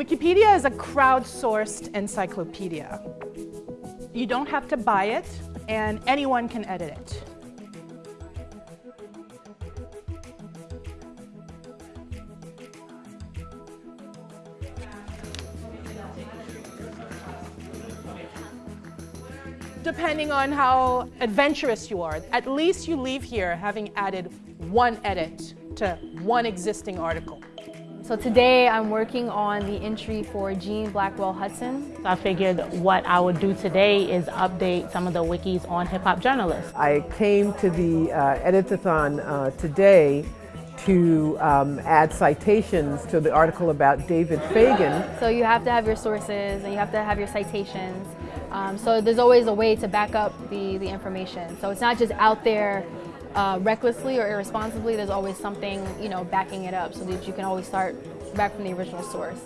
Wikipedia is a crowdsourced encyclopedia. You don't have to buy it, and anyone can edit it. Depending on how adventurous you are, at least you leave here having added one edit to one existing article. So today I'm working on the entry for Jean Blackwell Hutson. I figured what I would do today is update some of the wikis on hip hop journalists. I came to the uh, Editathon uh, today to um, add citations to the article about David Fagan. So you have to have your sources and you have to have your citations. Um, so there's always a way to back up the, the information. So it's not just out there uh, recklessly or irresponsibly, there's always something, you know, backing it up so that you can always start back from the original source.